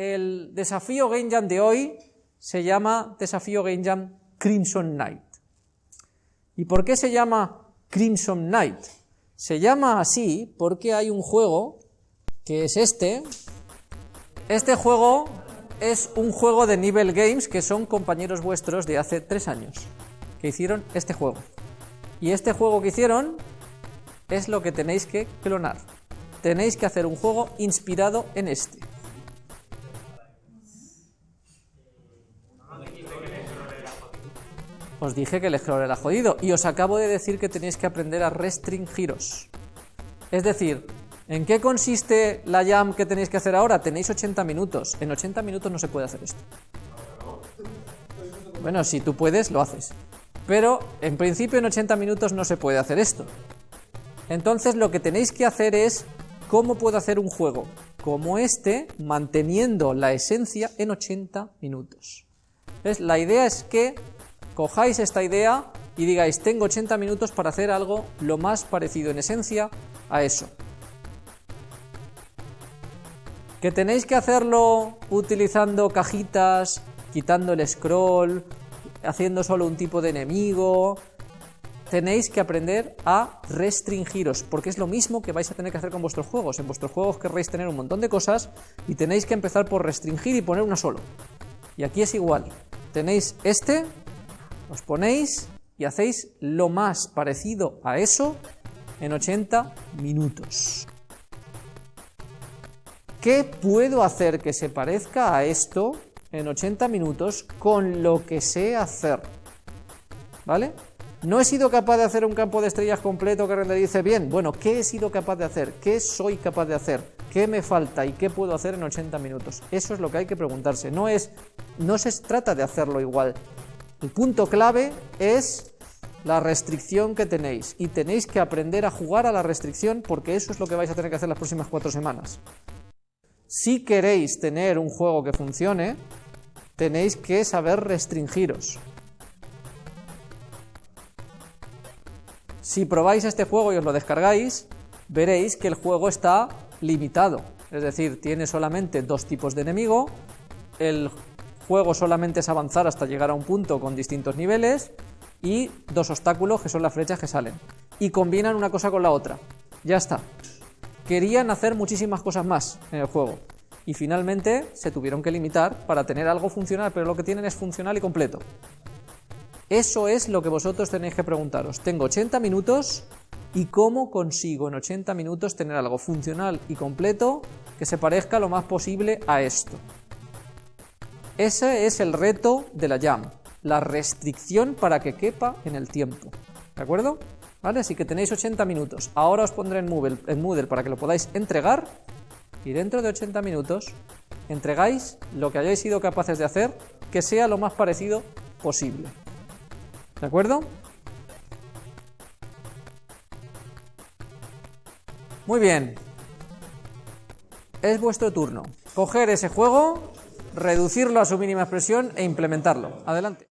el desafío Jam de hoy se llama desafío Jam Crimson Knight. ¿Y por qué se llama Crimson Knight? Se llama así porque hay un juego que es este. Este juego es un juego de Nivel Games que son compañeros vuestros de hace tres años que hicieron este juego. Y este juego que hicieron es lo que tenéis que clonar. Tenéis que hacer un juego inspirado en este. Os dije que el Explorer era jodido y os acabo de decir que tenéis que aprender a restringiros. Es decir, ¿en qué consiste la jam que tenéis que hacer ahora? Tenéis 80 minutos. En 80 minutos no se puede hacer esto. Bueno, si tú puedes, lo haces. Pero en principio en 80 minutos no se puede hacer esto. Entonces lo que tenéis que hacer es cómo puedo hacer un juego como este manteniendo la esencia en 80 minutos. La idea es que cojáis esta idea y digáis, tengo 80 minutos para hacer algo lo más parecido en esencia a eso. Que tenéis que hacerlo utilizando cajitas, quitando el scroll, haciendo solo un tipo de enemigo. Tenéis que aprender a restringiros, porque es lo mismo que vais a tener que hacer con vuestros juegos. En vuestros juegos querréis tener un montón de cosas y tenéis que empezar por restringir y poner una solo. Y aquí es igual. Tenéis este, os ponéis y hacéis lo más parecido a eso en 80 minutos. ¿Qué puedo hacer que se parezca a esto en 80 minutos con lo que sé hacer? ¿Vale? No he sido capaz de hacer un campo de estrellas completo que renderice bien. Bueno, ¿qué he sido capaz de hacer? ¿Qué soy capaz de hacer? ¿Qué me falta y qué puedo hacer en 80 minutos? Eso es lo que hay que preguntarse. No es, no se trata de hacerlo igual. El punto clave es la restricción que tenéis y tenéis que aprender a jugar a la restricción porque eso es lo que vais a tener que hacer las próximas cuatro semanas. Si queréis tener un juego que funcione, tenéis que saber restringiros. Si probáis este juego y os lo descargáis, veréis que el juego está limitado, es decir, tiene solamente dos tipos de enemigo, el juego solamente es avanzar hasta llegar a un punto con distintos niveles y dos obstáculos que son las flechas que salen. Y combinan una cosa con la otra. Ya está. Querían hacer muchísimas cosas más en el juego. Y finalmente se tuvieron que limitar para tener algo funcional, pero lo que tienen es funcional y completo. Eso es lo que vosotros tenéis que preguntaros. Tengo 80 minutos y cómo consigo en 80 minutos tener algo funcional y completo que se parezca lo más posible a esto. Ese es el reto de la Jam, la restricción para que quepa en el tiempo. ¿De acuerdo? ¿Vale? Así que tenéis 80 minutos. Ahora os pondré en Moodle, en Moodle para que lo podáis entregar y dentro de 80 minutos entregáis lo que hayáis sido capaces de hacer que sea lo más parecido posible. ¿De acuerdo? Muy bien. Es vuestro turno. Coger ese juego reducirlo a su mínima expresión e implementarlo. Adelante.